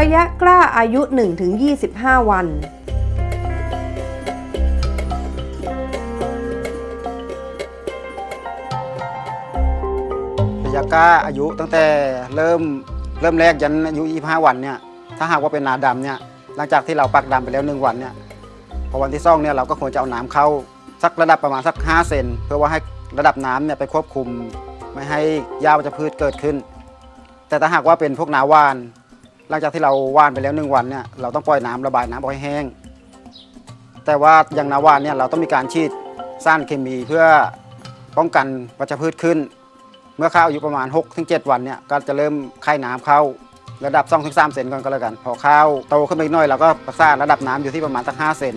ระยะกล้าอายุ 1-25 วัน ระยะกล้าอายุตั้งแต่เริ่มเริ่มแรกยันอายุ 25 วันเนี่ยถ้าหากว่าเป็นนาดำเนี่ยหลังจากที่เราปักดำไปแล้ว 1 วันเนี่ยพอวันที่สองเนี่ยเราก็ควรจะเอาน้ำเข้าสักระดับประมาณสัก 5 เซนเพื่อว่าให้ระดับน้ำเนี่ยไปควบคุม ไม่ให้หญ้าวัชพืชเกิดขึ้น แต่ถ้าหากว่าเป็นพวกนาวาน หลังจากที่เราว่านไปแล้วหนึ่งวันเนี่ยเราต้องปล่อยน้ำระบายน้ำออกให้แห้ง แต่ว่าอย่างนาว่านเนี่ยเราต้องมีการฉีดสารเคมีเพื่อป้องกันวัชพืชขึ้น เมื่อข้าวอายุประมาณ 6-7 วันเนี่ยก็จะเริ่มไข่น้ำเข้าระดับ2-3เซนก่อนก็แล้วกัน พอข้าวโตขึ้นไปอีกหน่อยเราก็รักษาระดับน้ำอยู่ที่ประมาณสัก5เซน